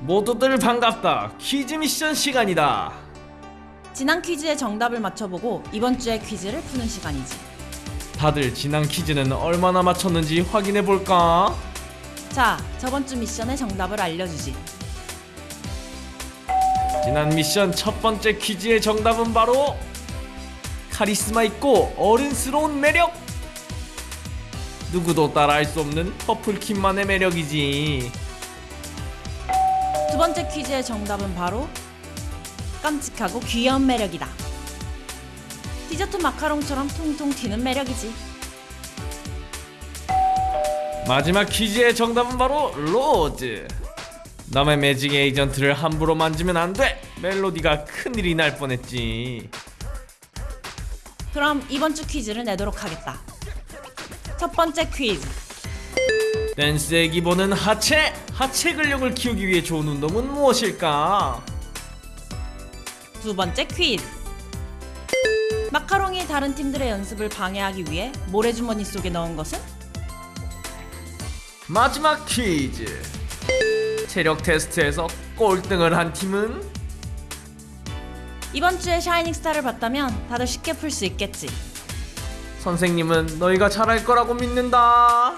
모두들 반갑다. 퀴즈 미션 시간이다. 지난 퀴즈의 정답을 맞춰보고 이번 주의 퀴즈를 푸는 시간이지. 다들 지난 퀴즈는 얼마나 맞췄는지 확인해 볼까? 자, 저번 주 미션의 정답을 알려주지. 지난 미션 첫 번째 퀴즈의 정답은 바로 카리스마 있고 어른스러운 매력. 누구도 따라할 수 없는 퍼플킴만의 매력이지. 두 번째 퀴즈의 정답은 바로 깜찍하고 귀여운 매력이다. 디저트 마카롱처럼 통통 튀는 매력이지. 마지막 퀴즈의 정답은 바로 로즈. 남의 매직 에이전트를 함부로 만지면 안 돼. 멜로디가 큰일이 날 뻔했지. 그럼 이번 주 퀴즈를 내도록 하겠다. 첫 번째 퀴즈. 댄스의 기본은 하체. 하체 근력을 키우기 위해 좋은 운동은 무엇일까? 두 번째 퀴즈. 마카롱이 다른 팀들의 연습을 방해하기 위해 모래주머니 속에 넣은 것은? 마지막 퀴즈. 체력 테스트에서 꼴등을 한 팀은 이번 주에 샤이닝 스타를 봤다면 다들 쉽게 풀 수 있겠지. 선생님은 너희가 잘할 거라고 믿는다.